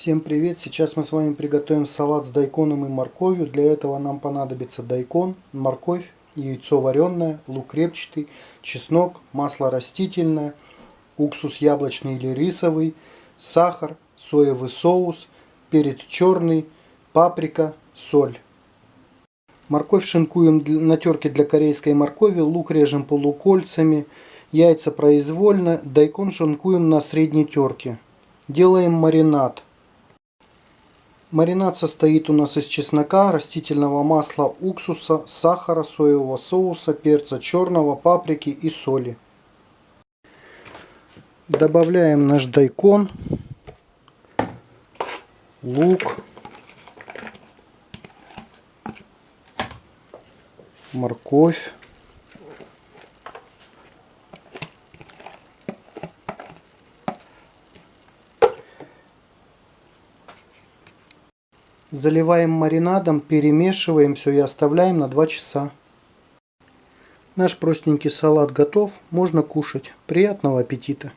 Всем привет! Сейчас мы с вами приготовим салат с дайконом и морковью. Для этого нам понадобится дайкон, морковь, яйцо вареное, лук репчатый, чеснок, масло растительное, уксус яблочный или рисовый, сахар, соевый соус, перец черный, паприка, соль. Морковь шинкуем на терке для корейской моркови, лук режем полукольцами, яйца произвольно, дайкон шинкуем на средней терке. Делаем маринад. Маринад состоит у нас из чеснока, растительного масла, уксуса, сахара, соевого соуса, перца черного, паприки и соли. Добавляем наш дайкон, лук, морковь. Заливаем маринадом, перемешиваем все и оставляем на 2 часа. Наш простенький салат готов, можно кушать. Приятного аппетита!